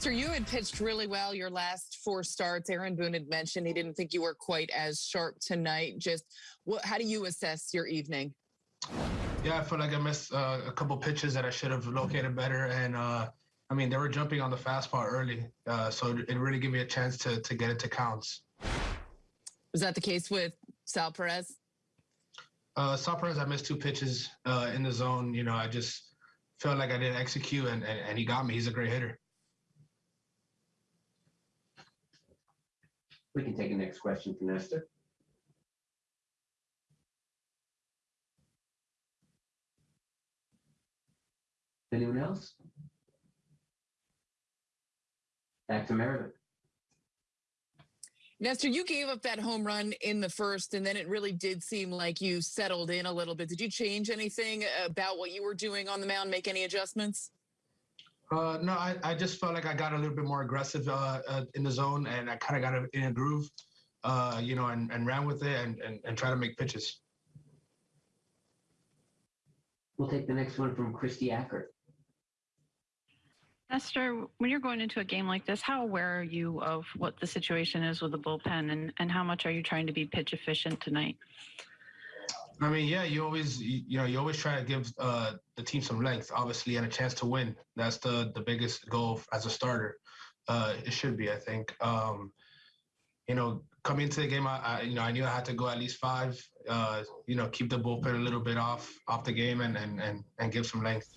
So you had pitched really well your last four starts. Aaron Boone had mentioned he didn't think you were quite as sharp tonight. Just what? How do you assess your evening? Yeah, I feel like I missed uh, a couple pitches that I should have located better, and uh, I mean they were jumping on the fastball early, uh, so it really gave me a chance to to get it to counts. Was that the case with Sal Perez? Uh, Sal Perez, I missed two pitches uh, in the zone. You know, I just felt like I didn't execute, and, and, and he got me. He's a great hitter. We can take the next question from Nestor. Anyone else? Back to Meredith. Nestor, you gave up that home run in the first, and then it really did seem like you settled in a little bit. Did you change anything about what you were doing on the mound? Make any adjustments? Uh, no, I, I just felt like I got a little bit more aggressive uh, uh, in the zone, and I kind of got in a groove, uh, you know, and, and ran with it and, and, and try to make pitches. We'll take the next one from Kristie Ackert. Nestor, when you're going into a game like this, how aware are you of what the situation is with the bullpen and, and how much are you trying to be pitch efficient tonight? I mean, yeah, you always, you, know, you always try to give uh, the team some length, obviously, and a chance to win. That's the the biggest goal as a starter. Uh, it should be, I think. Um, you know, coming into the game, I, I, you know, I knew I had to go at least five. Uh, you know, keep the bullpen a little bit off off the game and and and, and give some length.